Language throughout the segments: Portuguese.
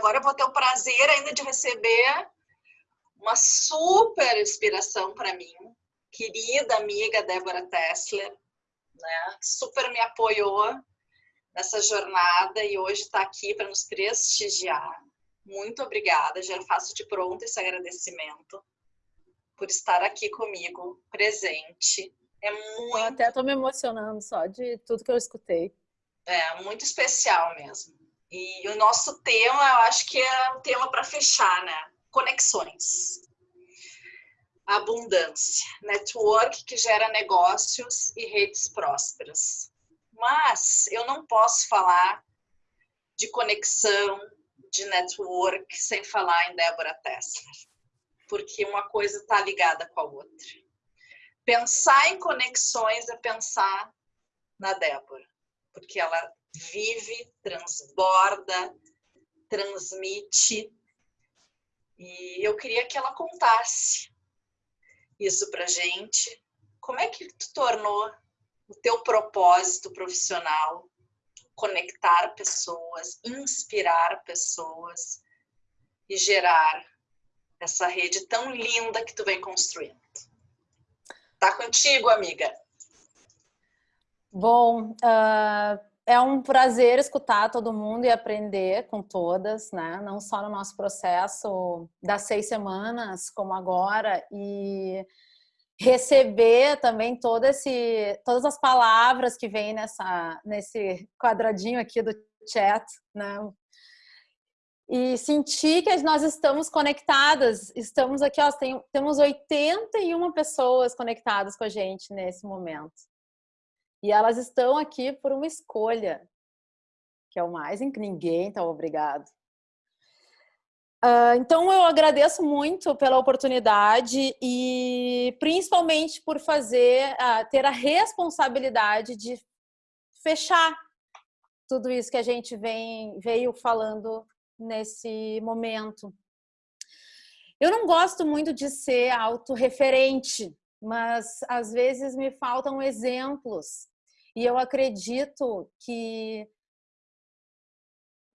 agora eu vou ter o prazer ainda de receber uma super inspiração para mim, querida amiga Débora Tessler, né? super me apoiou nessa jornada e hoje está aqui para nos prestigiar. Muito obrigada, já faço de pronto esse agradecimento por estar aqui comigo, presente. É muito. Eu até estou me emocionando só de tudo que eu escutei. É, muito especial mesmo. E o nosso tema, eu acho que é um tema para fechar, né? Conexões. Abundância. Network que gera negócios e redes prósperas. Mas eu não posso falar de conexão, de network, sem falar em Débora Tesla. Porque uma coisa está ligada com a outra. Pensar em conexões é pensar na Débora. Porque ela vive, transborda, transmite. E eu queria que ela contasse isso pra gente. Como é que tu tornou o teu propósito profissional conectar pessoas, inspirar pessoas e gerar essa rede tão linda que tu vem construindo. Tá contigo, amiga. Bom, uh, é um prazer escutar todo mundo e aprender com todas, né? Não só no nosso processo das seis semanas, como agora, e receber também todo esse, todas as palavras que vêm nessa, nesse quadradinho aqui do chat, né? E sentir que nós estamos conectadas, estamos aqui, ó, tem, temos 81 pessoas conectadas com a gente nesse momento. E elas estão aqui por uma escolha, que é o mais em que ninguém está obrigado. Uh, então eu agradeço muito pela oportunidade e principalmente por fazer, uh, ter a responsabilidade de fechar tudo isso que a gente vem, veio falando nesse momento. Eu não gosto muito de ser autorreferente, mas às vezes me faltam exemplos e eu acredito que,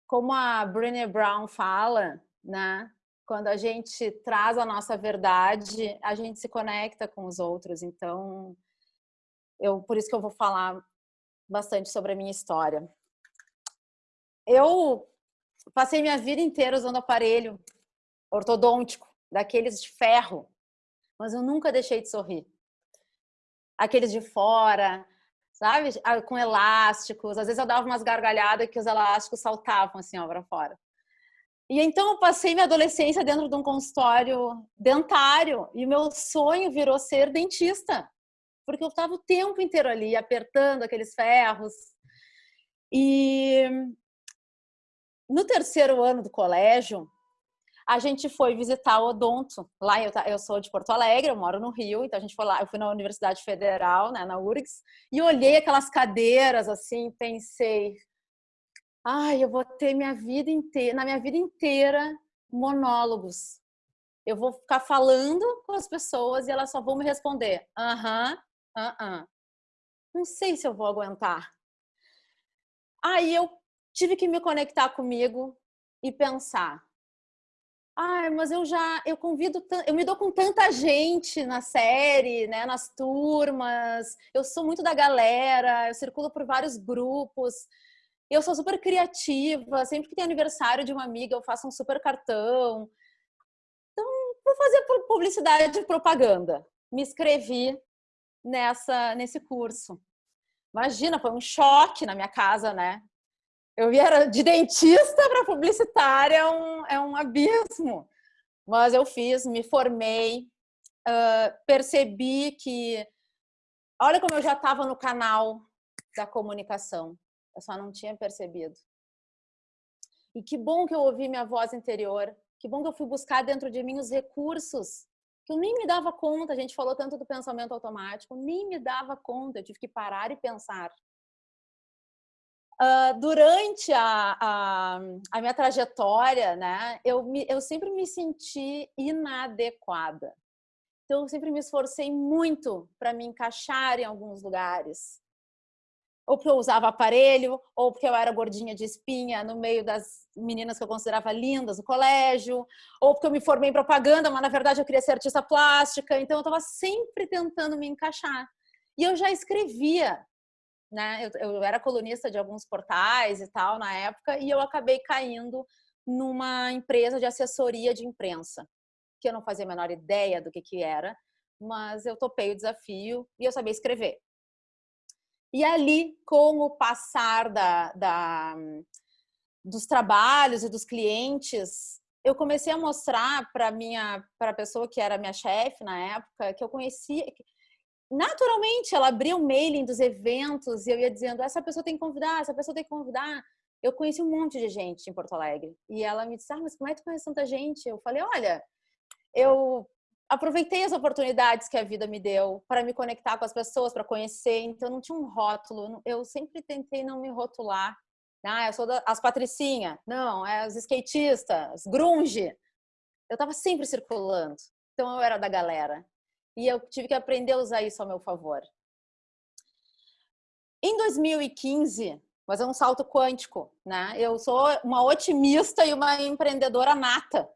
como a Brené Brown fala, né? Quando a gente traz a nossa verdade, a gente se conecta com os outros. Então, eu por isso que eu vou falar bastante sobre a minha história. Eu passei minha vida inteira usando aparelho ortodôntico, daqueles de ferro, mas eu nunca deixei de sorrir. Aqueles de fora, sabe? Ah, com elásticos. Às vezes eu dava umas gargalhadas que os elásticos saltavam assim, ó, para fora. E então eu passei minha adolescência dentro de um consultório dentário e meu sonho virou ser dentista, porque eu estava o tempo inteiro ali apertando aqueles ferros. E no terceiro ano do colégio, a gente foi visitar o odonto. Lá eu, eu sou de Porto Alegre, eu moro no Rio, então a gente foi lá, eu fui na Universidade Federal, né, na URGS, e olhei aquelas cadeiras assim, pensei, ai, eu vou ter minha vida inteira, na minha vida inteira, monólogos. Eu vou ficar falando com as pessoas e elas só vão me responder, aham, uh aham. -uh, uh Não sei se eu vou aguentar. Aí eu tive que me conectar comigo e pensar, ah, mas eu já, eu convido, eu me dou com tanta gente na série, né, nas turmas, eu sou muito da galera, eu circulo por vários grupos, eu sou super criativa, sempre que tem aniversário de uma amiga eu faço um super cartão. Então, vou fazer publicidade e propaganda. Me inscrevi nessa, nesse curso. Imagina, foi um choque na minha casa, né? Eu era de dentista para publicitária, é um, é um abismo. Mas eu fiz, me formei, uh, percebi que... Olha como eu já estava no canal da comunicação. Eu só não tinha percebido. E que bom que eu ouvi minha voz interior. Que bom que eu fui buscar dentro de mim os recursos que eu nem me dava conta. A gente falou tanto do pensamento automático, nem me dava conta. Eu tive que parar e pensar. Uh, durante a, a, a, minha trajetória, né, eu, me, eu sempre me senti inadequada. Então, eu sempre me esforcei muito para me encaixar em alguns lugares. ou porque eu usava aparelho, ou porque eu era gordinha de espinha no meio das meninas que eu considerava lindas no colégio, ou porque eu me formei em propaganda, mas na verdade eu queria ser artista plástica, então eu estava sempre tentando me encaixar. E eu já escrevia, né? Eu, eu era colunista de alguns portais e tal na época, e eu acabei caindo numa empresa de assessoria de imprensa, que eu não fazia a menor ideia do que que era, mas eu topei o desafio e eu sabia escrever. E ali, com o passar da, da, dos trabalhos e dos clientes, eu comecei a mostrar para minha para a pessoa que era minha chefe na época que eu conhecia naturalmente ela abria o mailing dos eventos e eu ia dizendo essa pessoa tem que convidar essa pessoa tem que convidar eu conheci um monte de gente em Porto Alegre e ela me disse ah, mas como é que tu conhece tanta gente eu falei olha eu aproveitei as oportunidades que a vida me deu para me conectar com as pessoas, para conhecer. Então, não tinha um rótulo. Eu sempre tentei não me rotular. Ah, eu sou das as patricinha. Não, é os skatistas, grunge. Eu estava sempre circulando. Então, eu era da galera. E eu tive que aprender a usar isso ao meu favor. Em 2015, mas é um salto quântico, né? Eu sou uma otimista e uma empreendedora nata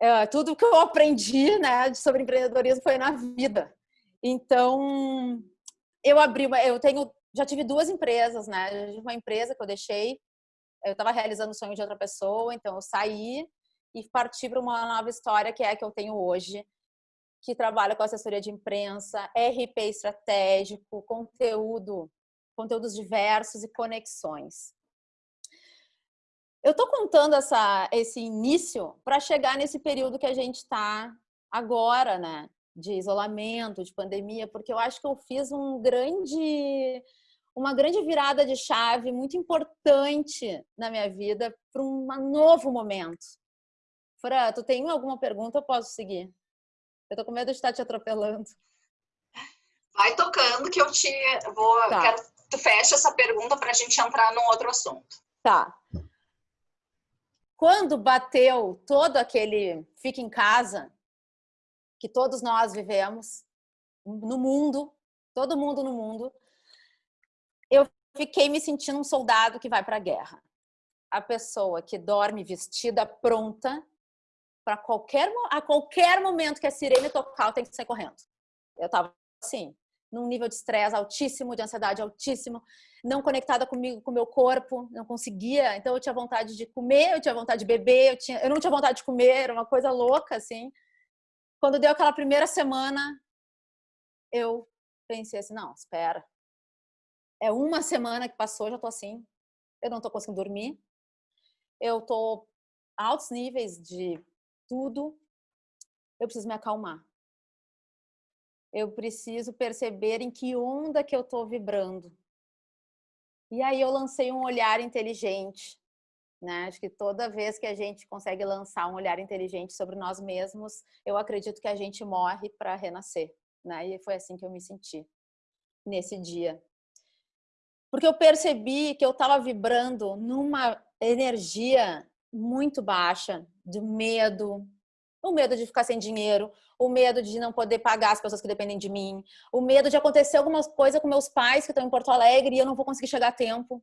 é, tudo que eu aprendi né, sobre empreendedorismo foi na vida. Então, eu abri, eu tenho, já tive duas empresas, né? Uma empresa que eu deixei, eu estava realizando o sonho de outra pessoa, então eu saí e parti para uma nova história que é a que eu tenho hoje, que trabalha com assessoria de imprensa, RP estratégico, conteúdo, conteúdos diversos e conexões. Eu estou contando essa, esse início para chegar nesse período que a gente está agora, né? De isolamento, de pandemia, porque eu acho que eu fiz um grande, uma grande virada de chave muito importante na minha vida para um novo momento. Fran, tu tem alguma pergunta? Eu posso seguir. Eu tô com medo de estar te atropelando. Vai tocando que eu te vou. Tá. Quero, tu fecha essa pergunta para a gente entrar num outro assunto. Tá quando bateu todo aquele fica em casa que todos nós vivemos no mundo, todo mundo no mundo, eu fiquei me sentindo um soldado que vai para a guerra. A pessoa que dorme vestida, pronta para qualquer a qualquer momento que a sirene tocar, eu tenho que sair correndo. Eu tava assim, num nível de estresse altíssimo, de ansiedade altíssimo, não conectada comigo, com o meu corpo, não conseguia. Então eu tinha vontade de comer, eu tinha vontade de beber, eu, tinha, eu não tinha vontade de comer, era uma coisa louca, assim. Quando deu aquela primeira semana, eu pensei assim, não, espera. É uma semana que passou, já tô assim, eu não tô conseguindo dormir, eu tô altos níveis de tudo, eu preciso me acalmar eu preciso perceber em que onda que eu estou vibrando. E aí eu lancei um olhar inteligente. Né? Acho que toda vez que a gente consegue lançar um olhar inteligente sobre nós mesmos, eu acredito que a gente morre para renascer. Né? E foi assim que eu me senti nesse dia. Porque eu percebi que eu estava vibrando numa energia muito baixa, de medo, o medo de ficar sem dinheiro, o medo de não poder pagar as pessoas que dependem de mim, o medo de acontecer alguma coisa com meus pais que estão em Porto Alegre e eu não vou conseguir chegar a tempo.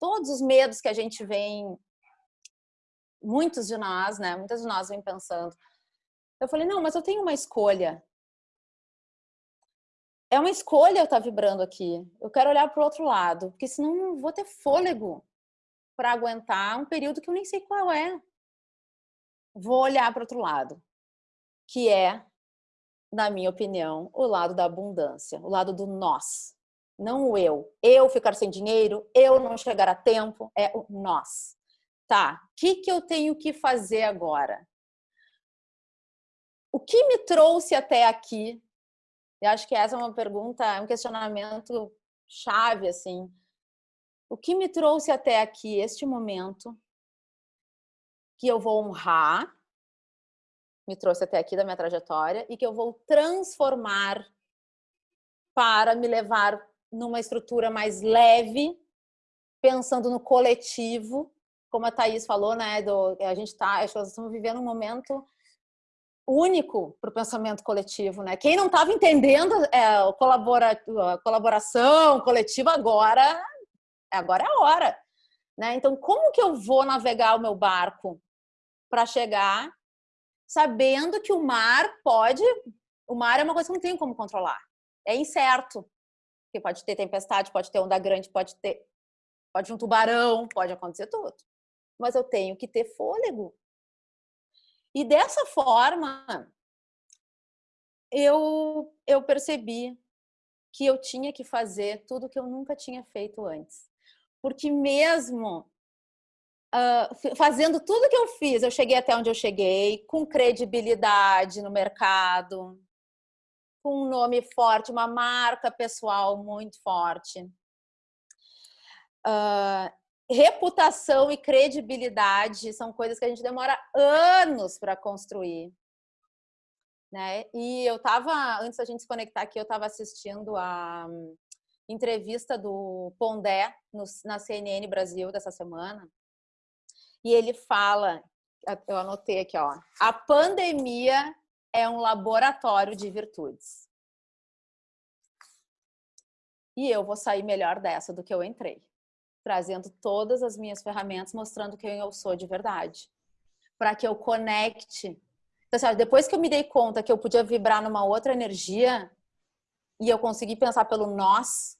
Todos os medos que a gente vem, muitos de nós, né? Muitas de nós vem pensando. Eu falei, não, mas eu tenho uma escolha. É uma escolha eu estar vibrando aqui. Eu quero olhar para o outro lado, porque senão não vou ter fôlego para aguentar um período que eu nem sei qual é vou olhar para outro lado, que é, na minha opinião, o lado da abundância, o lado do nós, não o eu. Eu ficar sem dinheiro, eu não chegar a tempo, é o nós. Tá, o que, que eu tenho que fazer agora? O que me trouxe até aqui? Eu acho que essa é uma pergunta, é um questionamento chave, assim. O que me trouxe até aqui, este momento, que eu vou honrar, me trouxe até aqui da minha trajetória, e que eu vou transformar para me levar numa estrutura mais leve, pensando no coletivo, como a Thaís falou, né, do, a gente tá, acho que nós estamos vivendo um momento único para o pensamento coletivo, né? Quem não estava entendendo é, colabora, colaboração coletiva agora, agora é a hora, né? Então, como que eu vou navegar o meu barco para chegar sabendo que o mar pode, o mar é uma coisa que não tem como controlar, é incerto, porque pode ter tempestade, pode ter onda grande, pode ter, pode um tubarão, pode acontecer tudo, mas eu tenho que ter fôlego e dessa forma, eu, eu percebi que eu tinha que fazer tudo que eu nunca tinha feito antes. Porque mesmo uh, fazendo tudo que eu fiz, eu cheguei até onde eu cheguei, com credibilidade no mercado, com um nome forte, uma marca pessoal muito forte. Uh, reputação e credibilidade são coisas que a gente demora anos para construir. Né? E eu estava, antes da gente se conectar aqui, eu estava assistindo a entrevista do Pondé no, na CNN Brasil dessa semana. E ele fala, eu anotei aqui, ó, a pandemia é um laboratório de virtudes. E eu vou sair melhor dessa do que eu entrei trazendo todas as minhas ferramentas, mostrando quem eu sou de verdade. Para que eu conecte. Então, depois que eu me dei conta que eu podia vibrar numa outra energia e eu consegui pensar pelo nós,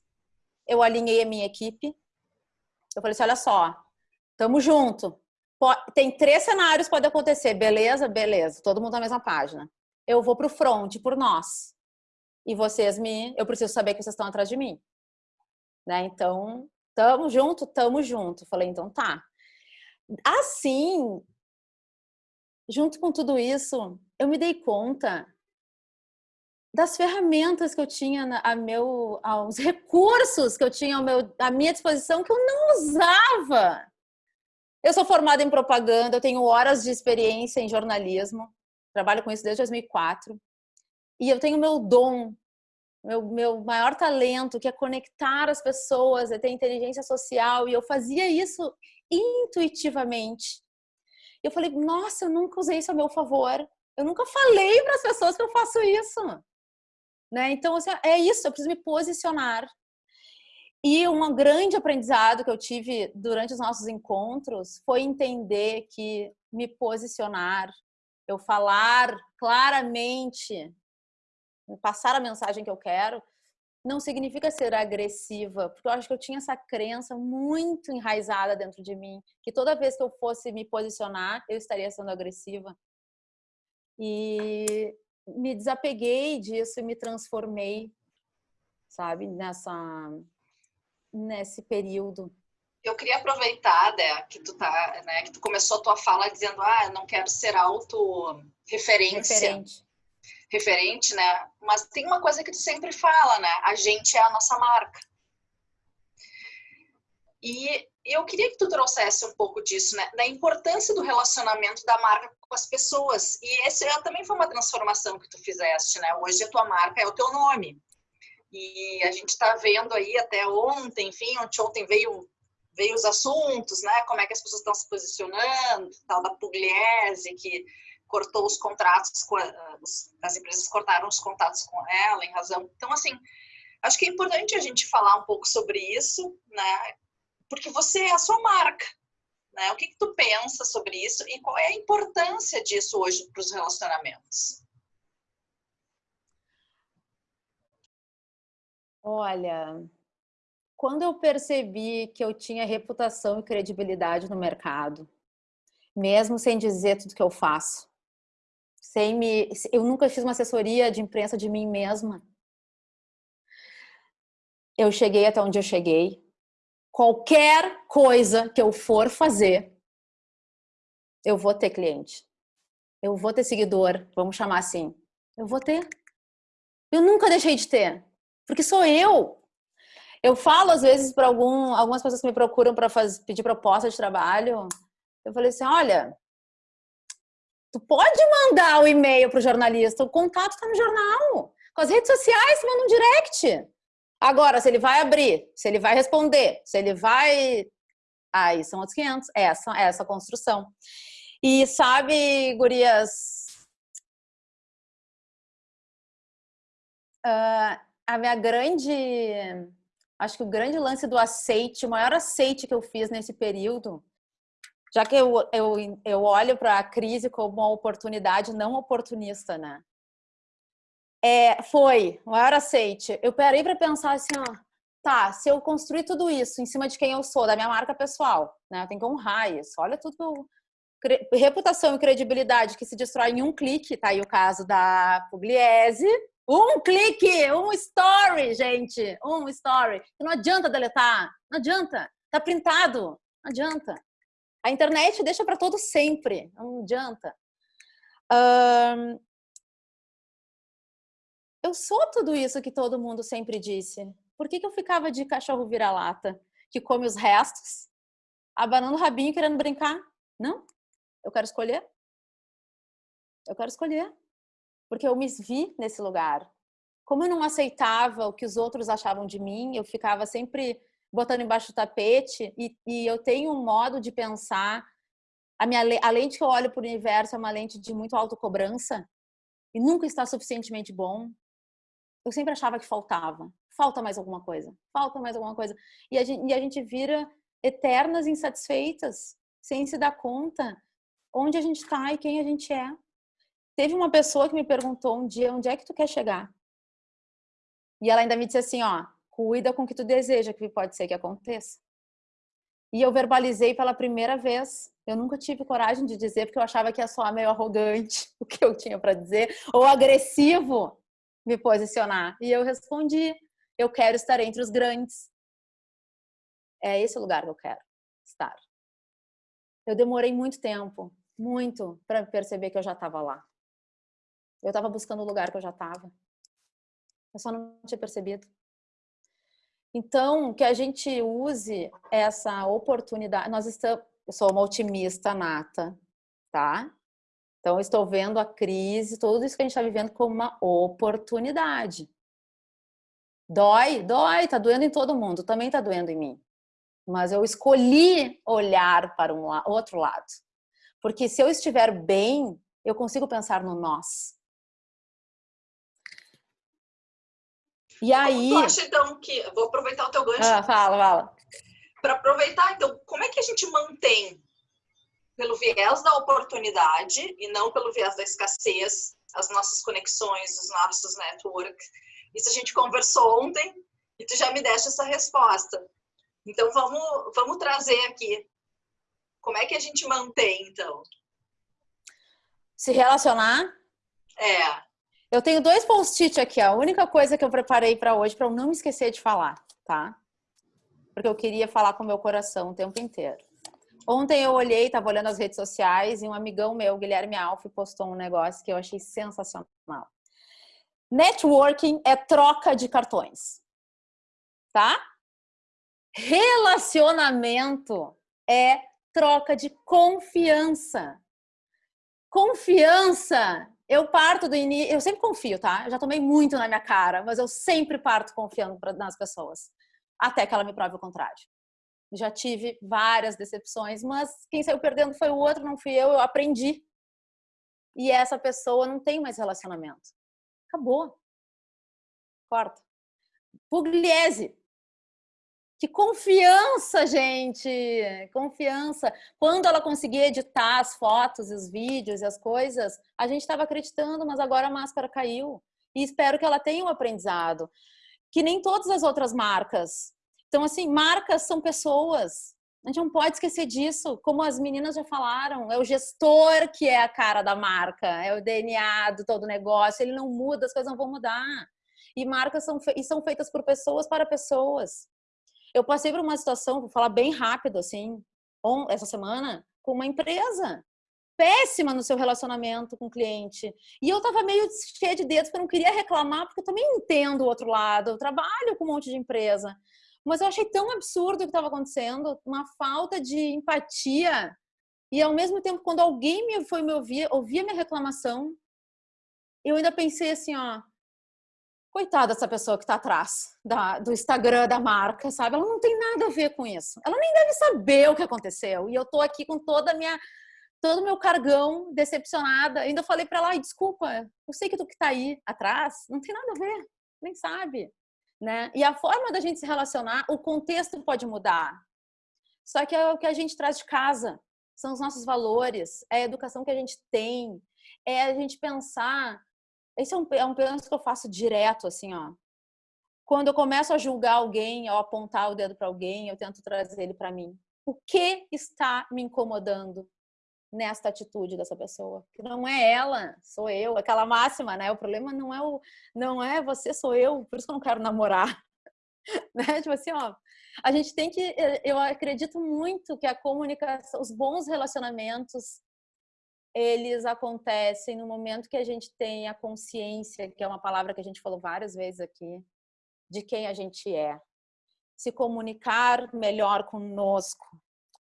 eu alinhei a minha equipe. Eu falei assim, olha só, tamo junto. Tem três cenários pode acontecer, beleza? Beleza, todo mundo na mesma página. Eu vou pro front, por nós. E vocês me... Eu preciso saber que vocês estão atrás de mim. Né? Então, Tamo junto? Tamo junto. Falei, então tá. Assim, junto com tudo isso, eu me dei conta das ferramentas que eu tinha a meu, aos recursos que eu tinha ao meu, à minha disposição que eu não usava. Eu sou formada em propaganda, eu tenho horas de experiência em jornalismo, trabalho com isso desde 2004. E eu tenho meu dom meu, meu maior talento, que é conectar as pessoas, é ter inteligência social, e eu fazia isso intuitivamente. Eu falei, nossa, eu nunca usei isso a meu favor. Eu nunca falei para as pessoas que eu faço isso. Né? Então, assim, é isso, eu preciso me posicionar. E um grande aprendizado que eu tive durante os nossos encontros foi entender que me posicionar, eu falar claramente passar a mensagem que eu quero, não significa ser agressiva, porque eu acho que eu tinha essa crença muito enraizada dentro de mim, que toda vez que eu fosse me posicionar, eu estaria sendo agressiva. E me desapeguei disso e me transformei, sabe, nessa nesse período. Eu queria aproveitar, Dé, que tu tá, né, que tu começou a tua fala dizendo, ah, eu não quero ser auto referência. Referente referente, né? Mas tem uma coisa que tu sempre fala, né? A gente é a nossa marca. E eu queria que tu trouxesse um pouco disso, né? Da importância do relacionamento da marca com as pessoas. E esse também foi uma transformação que tu fizeste, né? Hoje a tua marca é o teu nome. E a gente está vendo aí até ontem, enfim, ontem, ontem veio veio os assuntos, né? Como é que as pessoas estão se posicionando, tal da Pugliese, que cortou os contratos, as empresas cortaram os contatos com ela em razão. Então, assim, acho que é importante a gente falar um pouco sobre isso, né? Porque você é a sua marca, né? O que, que tu pensa sobre isso e qual é a importância disso hoje para os relacionamentos? Olha, quando eu percebi que eu tinha reputação e credibilidade no mercado, mesmo sem dizer tudo que eu faço, sem me, eu nunca fiz uma assessoria de imprensa de mim mesma. Eu cheguei até onde eu cheguei. Qualquer coisa que eu for fazer, eu vou ter cliente. Eu vou ter seguidor, vamos chamar assim. Eu vou ter. Eu nunca deixei de ter, porque sou eu. Eu falo às vezes para algum, algumas pessoas que me procuram para pedir proposta de trabalho. Eu falei assim, olha, Tu pode mandar o e-mail para o jornalista, o contato está no jornal. Com as redes sociais, manda um direct. Agora, se ele vai abrir, se ele vai responder, se ele vai... Aí são outros 500. É essa, é essa construção. E sabe, gurias... Uh, a minha grande... Acho que o grande lance do aceite, o maior aceite que eu fiz nesse período, já que eu, eu, eu olho para a crise como uma oportunidade não oportunista, né? É, foi, o maior aceite. Eu parei para pensar assim, ó, tá, se eu construir tudo isso em cima de quem eu sou, da minha marca pessoal, né? Eu tenho que honrar isso. Olha tudo que eu... Reputação e credibilidade que se destrói em um clique, tá aí o caso da Pugliese. Um clique, um story, gente, um story. Não adianta deletar, não adianta. Tá printado, não adianta. A internet deixa para todo sempre, não adianta. Um, eu sou tudo isso que todo mundo sempre disse. Por que, que eu ficava de cachorro vira-lata, que come os restos, abanando o rabinho querendo brincar? Não, eu quero escolher. Eu quero escolher. Porque eu me vi nesse lugar. Como eu não aceitava o que os outros achavam de mim, eu ficava sempre botando embaixo do tapete e, e eu tenho um modo de pensar a minha a lente que eu olho para o universo é uma lente de muito autocobrança e nunca está suficientemente bom. Eu sempre achava que faltava. Falta mais alguma coisa. Falta mais alguma coisa. E a gente, e a gente vira eternas insatisfeitas, sem se dar conta onde a gente está e quem a gente é. Teve uma pessoa que me perguntou um dia, onde é que tu quer chegar? E ela ainda me disse assim, ó, cuida com o que tu deseja, que pode ser que aconteça. E eu verbalizei pela primeira vez. Eu nunca tive coragem de dizer, porque eu achava que ia soar meio arrogante o que eu tinha para dizer, ou agressivo me posicionar. E eu respondi, eu quero estar entre os grandes. É esse o lugar que eu quero estar. Eu demorei muito tempo, muito, para perceber que eu já estava lá. Eu estava buscando o lugar que eu já estava. Eu só não tinha percebido. Então, que a gente use essa oportunidade. Nós estamos, eu sou uma otimista nata, tá? Então, estou vendo a crise, tudo isso que a gente está vivendo como uma oportunidade. Dói, dói, tá doendo em todo mundo, também tá doendo em mim. Mas eu escolhi olhar para um outro lado. Porque se eu estiver bem, eu consigo pensar no nós. E aí... Como tu acha, então, que... Vou aproveitar o teu gancho. Ah, fala, fala. Para aproveitar, então, como é que a gente mantém pelo viés da oportunidade e não pelo viés da escassez as nossas conexões, os nossos networks? Isso a gente conversou ontem e tu já me deste essa resposta. Então, vamos, vamos trazer aqui. Como é que a gente mantém, então? Se relacionar? É. Eu tenho dois post-it aqui, a única coisa que eu preparei para hoje, para eu não me esquecer de falar, tá? Porque eu queria falar com o meu coração o tempo inteiro. Ontem eu olhei, estava olhando as redes sociais e um amigão meu, Guilherme Alf, postou um negócio que eu achei sensacional. Networking é troca de cartões, tá? Relacionamento é troca de confiança. Confiança eu parto do início, eu sempre confio, tá? Eu já tomei muito na minha cara, mas eu sempre parto confiando nas pessoas, até que ela me prove o contrário. Já tive várias decepções, mas quem saiu perdendo foi o outro, não fui eu, eu aprendi. E essa pessoa não tem mais relacionamento. Acabou. Corta. Pugliese, que confiança, gente! Confiança. Quando ela conseguia editar as fotos, os vídeos e as coisas, a gente estava acreditando, mas agora a máscara caiu. E espero que ela tenha um aprendizado. Que nem todas as outras marcas. Então, assim, marcas são pessoas. A gente não pode esquecer disso. Como as meninas já falaram, é o gestor que é a cara da marca, é o DNA do todo negócio. Ele não muda, as coisas não vão mudar. E marcas são, e são feitas por pessoas para pessoas. Eu passei por uma situação, vou falar bem rápido, assim, essa semana, com uma empresa péssima no seu relacionamento com o cliente. E eu tava meio cheia de dedos, porque eu não queria reclamar, porque eu também entendo o outro lado. Eu trabalho com um monte de empresa. Mas eu achei tão absurdo o que estava acontecendo, uma falta de empatia. E ao mesmo tempo, quando alguém me foi me ouvir, ouvia minha reclamação, eu ainda pensei assim, ó, coitada dessa pessoa que está atrás da, do Instagram da marca, sabe? Ela não tem nada a ver com isso. Ela nem deve saber o que aconteceu. E eu tô aqui com toda a minha todo o meu cargão decepcionada. Ainda falei para ela, desculpa, eu sei que tu que tá aí atrás, não tem nada a ver. Nem sabe. Né? E a forma da gente se relacionar, o contexto pode mudar. Só que é o que a gente traz de casa, são os nossos valores, é a educação que a gente tem, é a gente pensar. Esse é um, é um pensamento que eu faço direto, assim, ó. Quando eu começo a julgar alguém, ou apontar o dedo para alguém, eu tento trazer ele para mim. O que está me incomodando nesta atitude dessa pessoa? Que não é ela, sou eu. Aquela máxima, né? O problema não é o, não é você, sou eu. Por isso que eu não quero namorar, né? Tipo assim, ó. A gente tem que, eu acredito muito que a comunicação, os bons relacionamentos eles acontecem no momento que a gente tem a consciência, que é uma palavra que a gente falou várias vezes aqui, de quem a gente é. Se comunicar melhor conosco,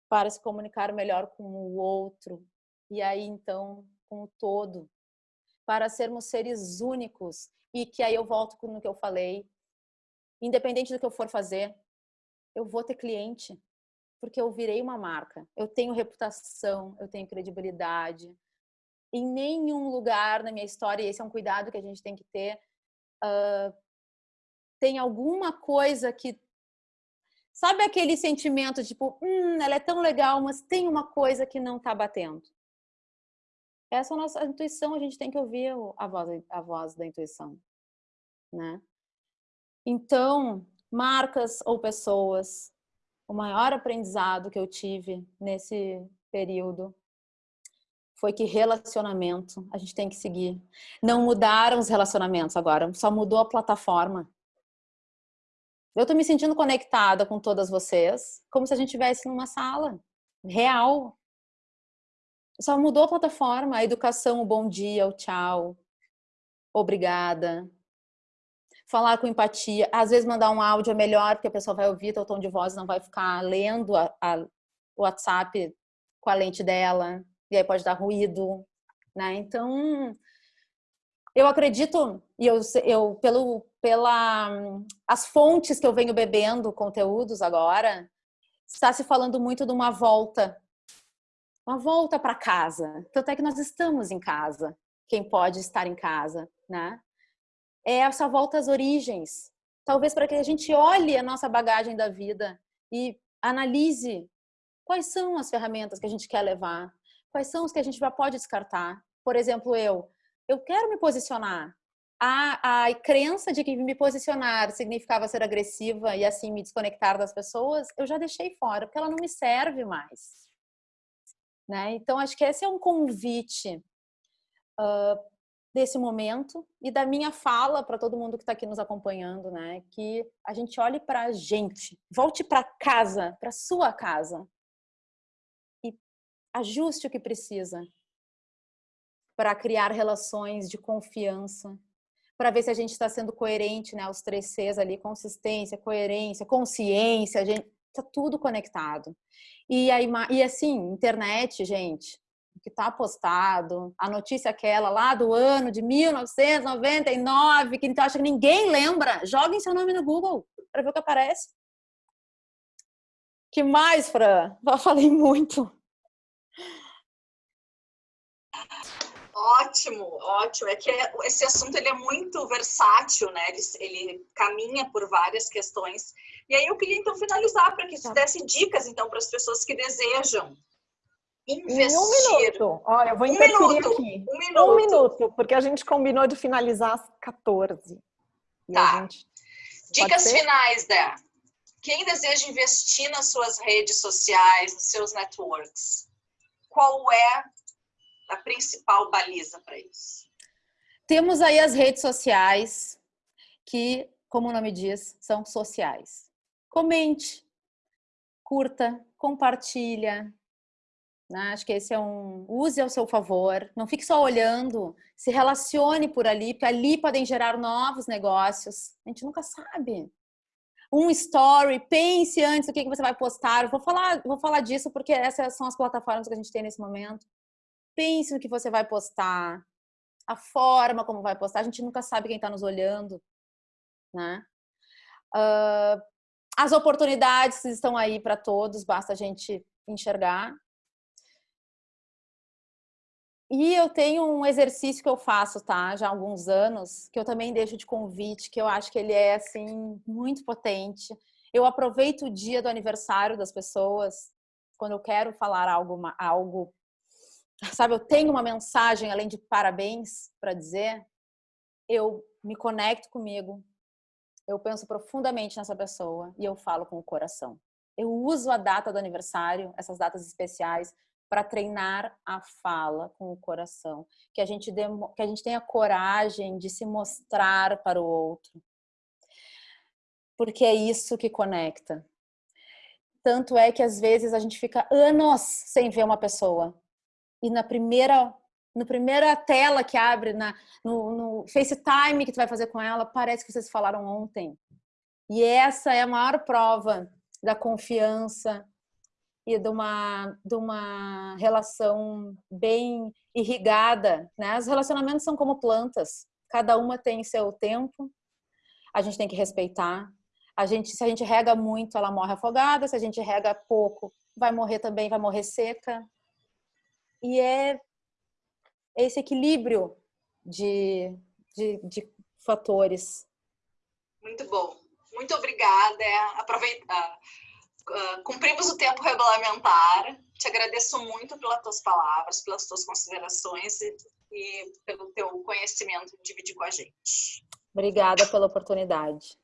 para se comunicar melhor com o outro, e aí então com o todo, para sermos seres únicos. E que aí eu volto no que eu falei, independente do que eu for fazer, eu vou ter cliente, porque eu virei uma marca. Eu tenho reputação, eu tenho credibilidade, em nenhum lugar na minha história, e esse é um cuidado que a gente tem que ter, uh, tem alguma coisa que. Sabe aquele sentimento tipo, hum, ela é tão legal, mas tem uma coisa que não está batendo. Essa é a nossa intuição, a gente tem que ouvir a voz, a voz da intuição, né? Então, marcas ou pessoas, o maior aprendizado que eu tive nesse período foi que relacionamento a gente tem que seguir. Não mudaram os relacionamentos agora, só mudou a plataforma. Eu tô me sentindo conectada com todas vocês, como se a gente estivesse numa sala real. Só mudou a plataforma, a educação, o bom dia, o tchau, obrigada. Falar com empatia, às vezes mandar um áudio é melhor, porque a pessoa vai ouvir teu tom de voz, não vai ficar lendo a, a, o WhatsApp com a lente dela e aí pode dar ruído, né? Então, eu acredito, e eu, eu pelo, pela, as fontes que eu venho bebendo conteúdos agora, está se falando muito de uma volta, uma volta para casa. Tanto é que nós estamos em casa, quem pode estar em casa, né? É essa volta às origens. Talvez para que a gente olhe a nossa bagagem da vida e analise quais são as ferramentas que a gente quer levar, quais são os que a gente já pode descartar. Por exemplo, eu, eu quero me posicionar. A, a crença de que me posicionar significava ser agressiva e assim me desconectar das pessoas, eu já deixei fora, porque ela não me serve mais. Né? Então, acho que esse é um convite uh, desse momento e da minha fala para todo mundo que está aqui nos acompanhando, né? Que a gente olhe para a gente, volte para casa, para sua casa, ajuste o que precisa para criar relações de confiança, para ver se a gente está sendo coerente, né? Os três Cs ali, consistência, coerência, consciência, a gente tá tudo conectado. E aí, e assim, internet, gente, o que está postado, a notícia aquela lá do ano de 1999, que então acha que ninguém lembra, joguem seu nome no Google para ver o que aparece. Que mais, Fran? Já falei muito. Ótimo, ótimo. É que esse assunto ele é muito versátil, né? Ele, ele caminha por várias questões. E aí eu queria então finalizar para que você tá. desse dicas então para as pessoas que desejam investir. um minuto. Olha, eu vou interferir um minuto, aqui. Um minuto. Um minuto, porque a gente combinou de finalizar às 14. Tá. Dicas finais, Dé. Quem deseja investir nas suas redes sociais, nos seus networks, qual é a principal baliza para isso? Temos aí as redes sociais, que, como o nome diz, são sociais. Comente, curta, compartilha. Né? Acho que esse é um. Use ao seu favor. Não fique só olhando. Se relacione por ali, porque ali podem gerar novos negócios. A gente nunca sabe. Um story, pense antes do que você vai postar. vou falar, vou falar disso porque essas são as plataformas que a gente tem nesse momento pense no que você vai postar, a forma como vai postar. A gente nunca sabe quem está nos olhando, né? Uh, as oportunidades estão aí para todos, basta a gente enxergar. E eu tenho um exercício que eu faço, tá? Já há alguns anos, que eu também deixo de convite, que eu acho que ele é, assim, muito potente. Eu aproveito o dia do aniversário das pessoas, quando eu quero falar algo, algo sabe, eu tenho uma mensagem além de parabéns para dizer, eu me conecto comigo, eu penso profundamente nessa pessoa e eu falo com o coração. Eu uso a data do aniversário, essas datas especiais, para treinar a fala com o coração, que a gente que a gente tenha coragem de se mostrar para o outro. Porque é isso que conecta. Tanto é que às vezes a gente fica anos sem ver uma pessoa. E na primeira no primeira tela que abre na, no, no FaceTime que tu vai fazer com ela, parece que vocês falaram ontem. E essa é a maior prova da confiança, e de uma, de uma relação bem irrigada. Né? Os relacionamentos são como plantas, cada uma tem seu tempo, a gente tem que respeitar. A gente, se a gente rega muito, ela morre afogada, se a gente rega pouco, vai morrer também, vai morrer seca. E é esse equilíbrio de, de, de fatores. Muito bom. Muito obrigada. Aproveitar uh, cumprimos o tempo regulamentar. Te agradeço muito pelas tuas palavras, pelas tuas considerações e, e pelo teu conhecimento de dividir com a gente. Obrigada pela oportunidade.